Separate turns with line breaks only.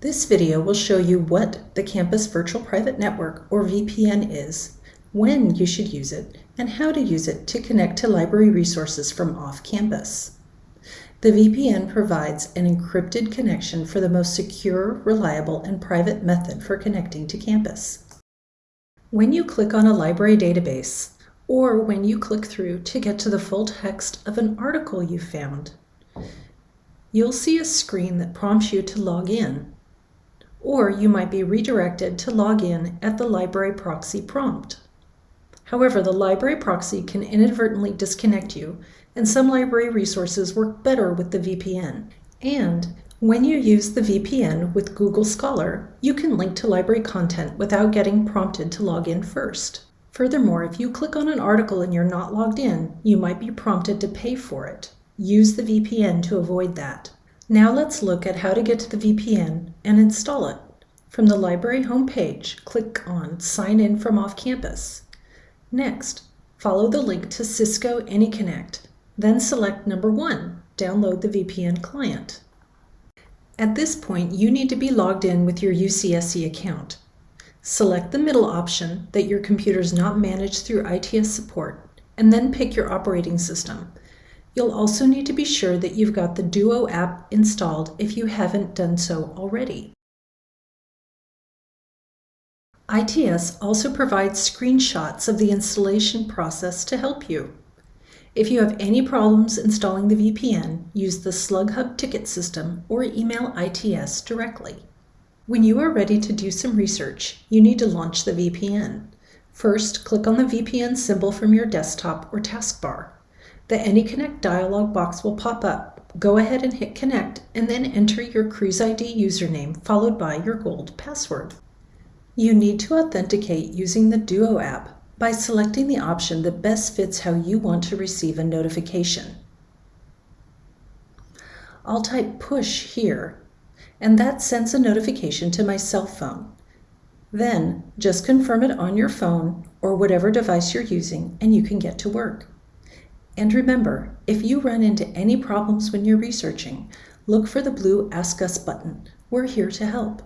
This video will show you what the Campus Virtual Private Network, or VPN, is, when you should use it, and how to use it to connect to library resources from off-campus. The VPN provides an encrypted connection for the most secure, reliable, and private method for connecting to campus. When you click on a library database, or when you click through to get to the full text of an article you found, you'll see a screen that prompts you to log in, or you might be redirected to log in at the library proxy prompt. However, the library proxy can inadvertently disconnect you, and some library resources work better with the VPN. And when you use the VPN with Google Scholar, you can link to library content without getting prompted to log in first. Furthermore, if you click on an article and you're not logged in, you might be prompted to pay for it. Use the VPN to avoid that. Now let's look at how to get to the VPN and install it. From the library homepage, click on Sign in from off campus. Next, follow the link to Cisco AnyConnect, then select number one, download the VPN client. At this point, you need to be logged in with your UCSC account. Select the middle option that your computer is not managed through ITS support, and then pick your operating system. You'll also need to be sure that you've got the Duo app installed if you haven't done so already. ITS also provides screenshots of the installation process to help you. If you have any problems installing the VPN, use the SlugHub ticket system or email ITS directly. When you are ready to do some research, you need to launch the VPN. First, click on the VPN symbol from your desktop or taskbar. The AnyConnect dialog box will pop up. Go ahead and hit connect and then enter your CruzID username followed by your gold password. You need to authenticate using the Duo app by selecting the option that best fits how you want to receive a notification. I'll type push here, and that sends a notification to my cell phone. Then just confirm it on your phone or whatever device you're using and you can get to work. And remember, if you run into any problems when you're researching, look for the blue Ask Us button. We're here to help.